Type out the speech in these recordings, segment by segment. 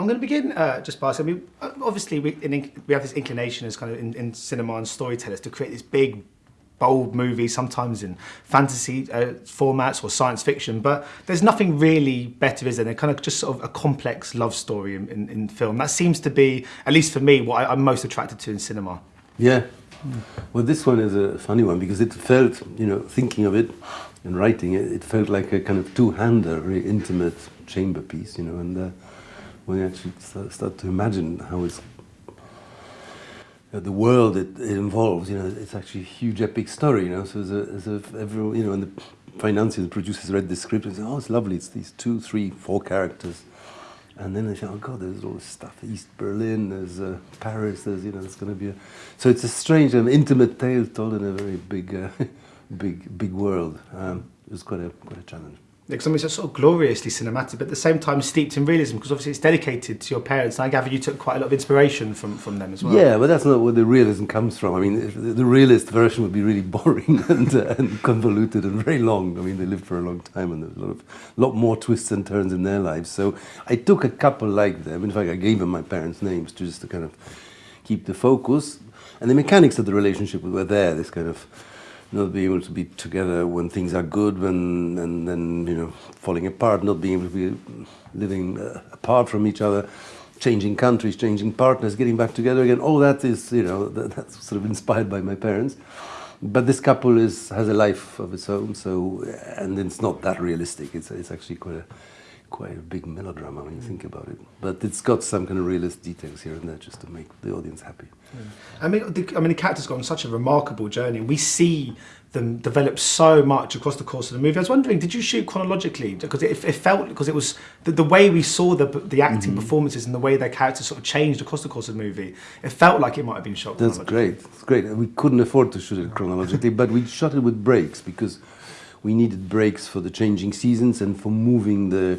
I'm going to begin uh, just by saying, I mean, obviously we, in, we have this inclination as kind of in, in cinema and storytellers to create this big bold movies, sometimes in fantasy uh, formats or science fiction, but there's nothing really better, is there, than kind of just sort of a complex love story in, in, in film. That seems to be, at least for me, what I, I'm most attracted to in cinema. Yeah. Well, this one is a funny one because it felt, you know, thinking of it and writing it, it felt like a kind of two-hander, very intimate chamber piece, you know, and uh, when you actually start, to imagine how it's the world it, it, involves, you know, it's actually a huge epic story, you know. So as a, as a everyone, you know, and the financiers, the producers read the script and said, "Oh, it's lovely. It's these two, three, four characters," and then they say, "Oh God, there's all this stuff. East Berlin, there's uh, Paris. There's, you know, it's going to be a." So it's a strange and intimate tale told in a very big, uh, big, big world. Um, it was quite a quite a challenge because I mean, it's sort of gloriously cinematic, but at the same time steeped in realism, because obviously it's dedicated to your parents, and I gather you took quite a lot of inspiration from, from them as well. Yeah, but that's not where the realism comes from. I mean, the, realist version would be really boring and, uh, and, convoluted and very long. I mean, they lived for a long time, and there was a lot, of, lot more twists and turns in their lives. So I took a couple like them. In fact, I gave them my parents' names just to kind of keep the focus. And the mechanics of the relationship were there, this kind of not being able to be together when things are good, when and then you know falling apart, not being able to be living uh, apart from each other, changing countries, changing partners, getting back together again. All that is you know that, that's sort of inspired by my parents. But this couple is has a life of its own, so and it's not that realistic. It's it's actually quite a quite a big melodrama when you think about it. But it's got some kind of realist details here and there just to make the audience happy. Yeah. I mean, the, I mean, the character's gone on such a remarkable journey, and we see them develop so much across the course of the movie. I was wondering, did you shoot chronologically? Because it, it felt because it was the, the, way we saw the the acting mm -hmm. performances and the way their characters sort of changed across the course of the movie. It felt like it might have been shot. That's great. It's great. We couldn't afford to shoot it chronologically, but we shot it with breaks because we needed breaks for the changing seasons and for moving the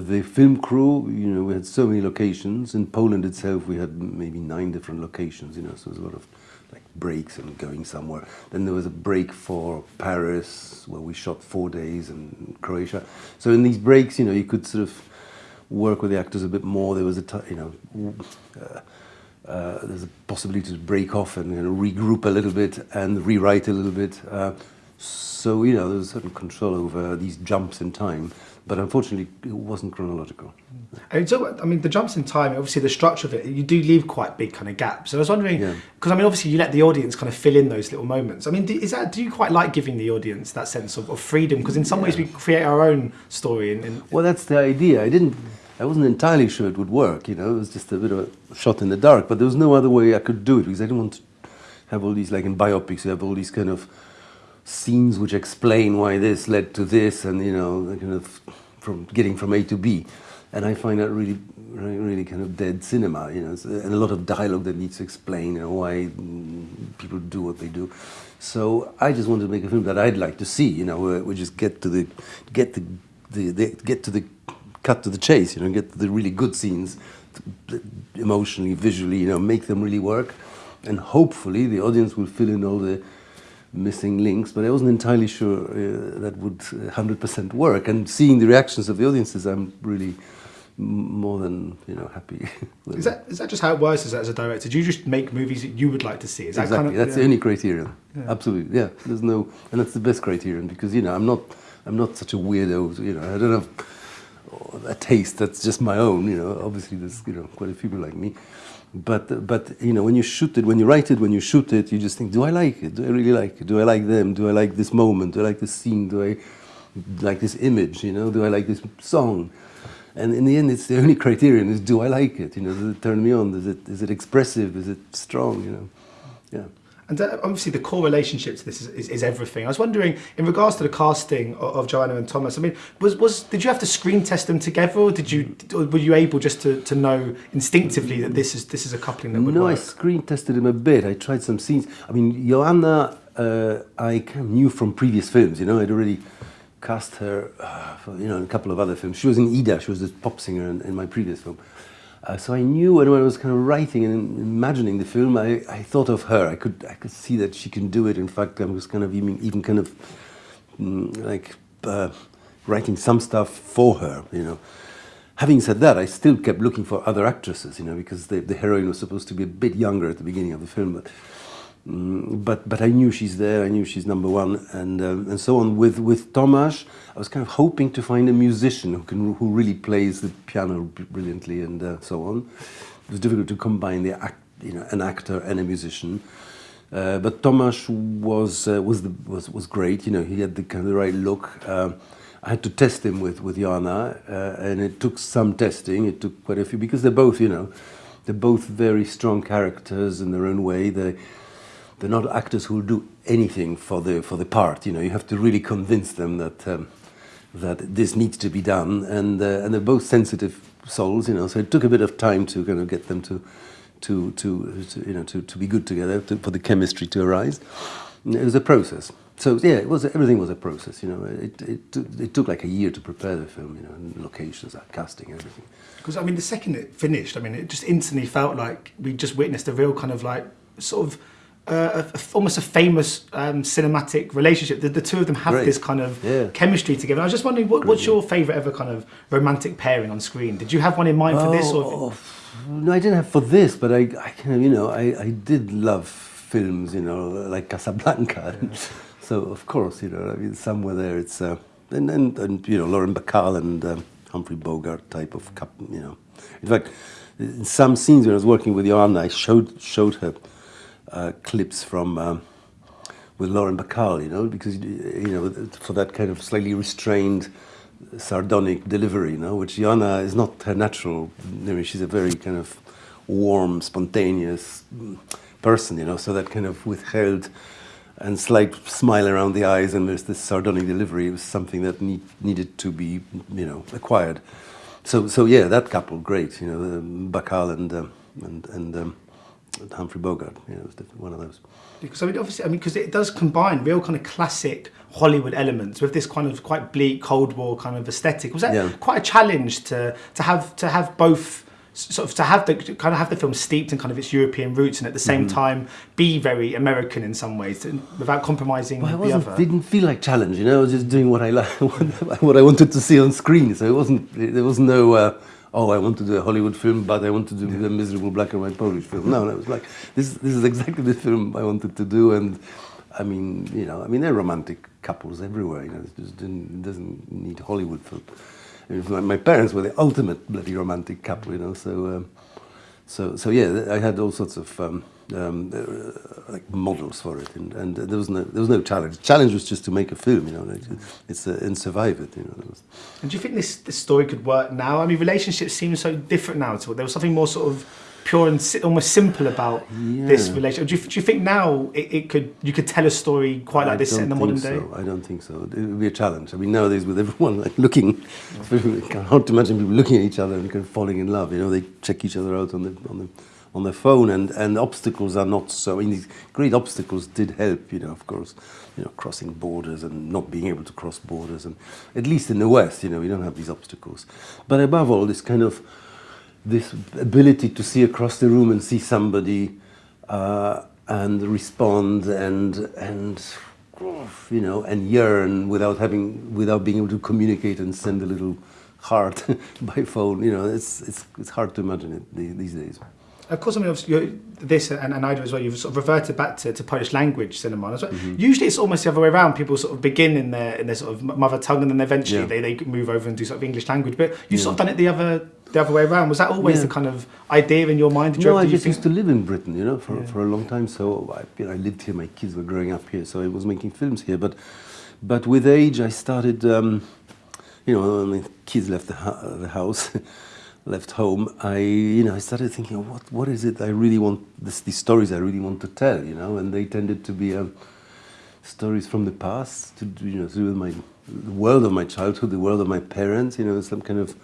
the film crew, you know, we had so many locations. In Poland itself, we had maybe nine different locations, you know, so there's a lot of like breaks and going somewhere. Then there was a break for Paris, where we shot four days, and Croatia. So in these breaks, you know, you could sort of work with the actors a bit more. There was a, you know, uh, uh, there's a possibility to break off and you know, regroup a little bit and rewrite a little bit. Uh, so, you know, there's a certain control over these jumps in time but unfortunately it wasn't chronological. Mm. And so, I mean, the jumps in time, obviously the structure of it, you do leave quite big kind of gaps. So I was wondering, because yeah. I mean, obviously you let the audience kind of fill in those little moments. I mean, do, is that do you quite like giving the audience that sense of, of freedom? Because in some yeah. ways we create our own story. And, and, well, that's the idea. I didn't. I wasn't entirely sure it would work. You know, it was just a bit of a shot in the dark. But there was no other way I could do it because I didn't want to have all these like in biopics. You have all these kind of scenes which explain why this led to this, and you know, kind of from getting from A to B. And I find that really, really, kind of dead cinema, you know, and a lot of dialogue that needs to explain you know, why people do what they do. So I just wanted to make a film that I'd like to see, you know, where we just get to the, get the, the, the get to the, cut to the chase, you know, get the really good scenes, emotionally, visually, you know, make them really work. And hopefully the audience will fill in all the missing links, but I wasn't entirely sure uh, that would 100% uh, work. And seeing the reactions of the audiences, I'm really more than you know happy. is that is that just how it works? Is that as a director? Do you just make movies that you would like to see? Is exactly. Kind of, that's yeah. the only criterion. Yeah. Absolutely. Yeah. There's no, and that's the best criterion because you know I'm not I'm not such a weirdo. You know I don't have a taste that's just my own. You know obviously there's you know quite a few people like me. But, but you know, when you shoot it, when you write it, when you shoot it, you just think, do I like it? Do I really like it? Do I like them? Do I like this moment? Do I like this scene? Do I like this image? You know, do I like this song? And in the end, it's the only criterion is, do I like it? You know, does it turn me on? Is it, is it expressive? Is it strong? You know, yeah. And uh, obviously the core relationship to this is, is, is, everything. I was wondering, in regards to the casting of, of, Joanna and Thomas, I mean, was, was did you have to screen test them together, or did you or were you able just to, to know instinctively that this is this is a coupling that would no, work? I screen tested them a bit. I tried some scenes. I mean, Joanna, uh, I kind of knew from previous films. You know, I'd already cast her uh, for you know in a couple of other films. She was in Ida. She was the pop singer in, in my previous film. Uh, so I knew when I was kind of writing and imagining the film, I, I thought of her. I could I could see that she can do it. In fact, I was kind of even, even kind of mm, like uh, writing some stuff for her, you know. having said that, I still kept looking for other actresses, you know, because the, the heroine was supposed to be a bit younger at the beginning of the film, but. Mm, but but I knew she's there. I knew she's number one, and um, and so on. With with Tomasz, I was kind of hoping to find a musician who can who really plays the piano brilliantly, and uh, so on. It was difficult to combine the act, you know, an actor and a musician. Uh, but Tomasz was uh, was the, was was great. You know, he had the kind of the right look. Uh, I had to test him with with Joanna, uh, and it took some testing. It took quite a few because they're both, you know, they're both very strong characters in their own way. They they're not actors who will do anything for the for the part. You know, you have to really convince them that um, that this needs to be done, and uh, and they're both sensitive souls. You know, so it took a bit of time to kind of get them to to to, to you know to, to be good together to, for the chemistry to arise. It was a process. So yeah, it was everything was a process. You know, it it, it took like a year to prepare the film. You know, locations, casting, everything. Because I mean, the second it finished, I mean, it just instantly felt like we just witnessed a real kind of like sort of uh, a, almost a famous um, cinematic relationship. The, the, two of them have Great. this kind of yeah. chemistry together. I was just wondering, what, what's your favourite ever kind of romantic pairing on screen? Did you have one in mind for this? Or oh, no, I didn't have for this, but I, I kind of, you know, I, I did love films, you know, like Casablanca. Yeah. so of course, you know, I mean, somewhere there, it's uh, and, and and you know, Lauren Bacall and um, Humphrey Bogart type of, you know. In fact, in some scenes when I was working with Joanna, I showed showed her uh, clips from um, with Lauren Bacall, you know, because you know for that kind of slightly restrained, sardonic delivery, you know, which Joanna is not her natural. I mean, she's a very kind of warm, spontaneous person, you know, so that kind of withheld and slight smile around the eyes and there's this sardonic delivery was something that need, needed to be, you know, acquired. So, so yeah, that couple, great, you know, um, Bacall and um, and and um, Humphrey Bogart. Yeah, it was one of those. Because I mean, obviously, I mean, because it does combine real kind of classic Hollywood elements with this kind of quite bleak Cold War kind of aesthetic. Was that yeah. quite a challenge to to have to have both? Sort of to have the kind of have the film steeped in kind of its European roots and at the same mm-hmm. time be very American in some ways without compromising well, the other. Didn't feel like challenge, you know. I was just doing what I like, what I wanted to see on screen. So it wasn't. There was no. Uh, oh, I want to do a Hollywood film, but I want to do yeah. a miserable black and white Polish film. No, no, it was like, this, this is exactly the film I wanted to do. And I mean, you know, I mean, there are romantic couples everywhere, you know, it just didn't, doesn't need Hollywood for, I mean, my parents were the ultimate bloody romantic couple, you know, so, um, so, so yeah, I had all sorts of, um, um, uh, like models for it, and, and there was no there was no challenge. The challenge was just to make a film, you know, it's uh, and survive it, you know. And do you think this this story could work now? I mean, relationships seem so different now. To there was something more sort of pure and si almost simple about yeah. this relationship. Do you, do you think now it, it, could you could tell a story quite like I this in the modern so. day? I don't think so. It would be a challenge. I mean, nowadays with everyone like looking, it's hard to imagine people looking at each other and kind of falling in love. You know, they check each other out on the on the on the phone, and, and obstacles are not so. I mean, great obstacles did help, you know, of course, you know, crossing borders and not being able to cross borders, and at least in the West, you know, we don't have these obstacles. But above all, this kind of this ability to see across the room and see somebody uh, and respond and and you know and yearn without having without being able to communicate and send a little heart by phone. You know, it's it's it's hard to imagine it these days of course, I mean, obviously, this and, and I do as well, you've sort of reverted back to, to Polish language cinema as well. Mm-hmm. Usually it's almost the other way around. People sort of begin in their in their sort of mother tongue and then eventually yeah. they, they move over and do sort of English language. But you've yeah. sort of done it the other the other way around. Was that always yeah. the kind of idea in your mind? no, I just used to live in Britain, you know, for, for a long time. So I, you know, I lived here, my kids were growing up here, so I was making films here. But but with age, I started, um, you know, when my kids left the, the house. left home, I you know I started thinking, what what is it I really want? This, these stories I really want to tell, you know, and they tended to be um, stories from the past, to you know, to do with my the world of my childhood, the world of my parents, you know, some kind of,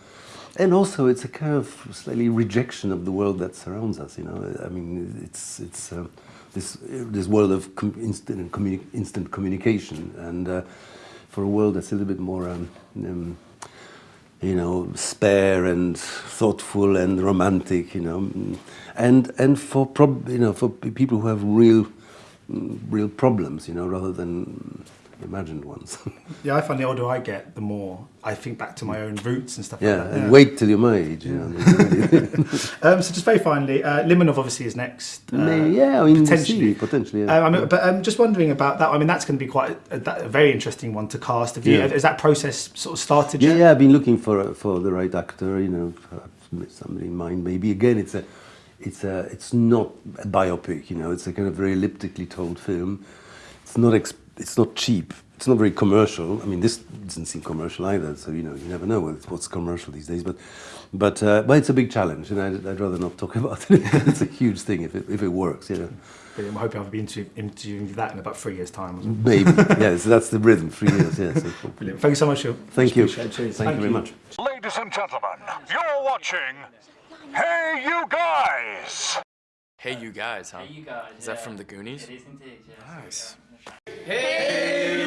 and also it's a kind of slightly rejection of the world that surrounds us, you know. I mean, it's it's um, this this world of com instant communi instant communication, and uh, for a world that's a little bit more. Um, um you know, spare and thoughtful and romantic, you know, and and for prob you know for people who have real real problems, you know, rather than imagined ones. Yeah, I find the older I get, the more I think back to my own roots and stuff yeah, like that. and wait till you're my age. You know. Um, so just very finally, uh, Limonov obviously is next. Uh, yeah, I mean, potentially. potentially. Yeah. Um, I mean, but um, just wondering about that. I mean, that's going to be quite a, a, a very interesting one to cast. Have you, Yeah. Has that process sort of started Yeah, yet? yeah, I've been looking for for the right actor. You know, somebody in mind. Maybe again, it's a, it's a, it's not a biopic. You know, it's a kind of very elliptically told film. It's not, ex- it's not cheap. It's not very commercial. I mean, this doesn't seem commercial either. So you know, you never know what's, what's commercial these days. But, but, uh, but it's a big challenge, and I'd, I'd rather not talk about it. it's a huge thing if it, if it works. You know, Brilliant. I'm hoping I'll be interview- interviewing that in about three years' time. or something. maybe. yeah, so that's the rhythm. Three years. Yeah. So Brilliant. Thank you so much, Phil. thank you. Appreciate it. Cheers. Thank, you very much. Ladies and gentlemen, you're watching Hey You Guys! Hey, you guys, huh? Hey, you guys. Is that from the Goonies? It is indeed, yeah. Nice. Hey,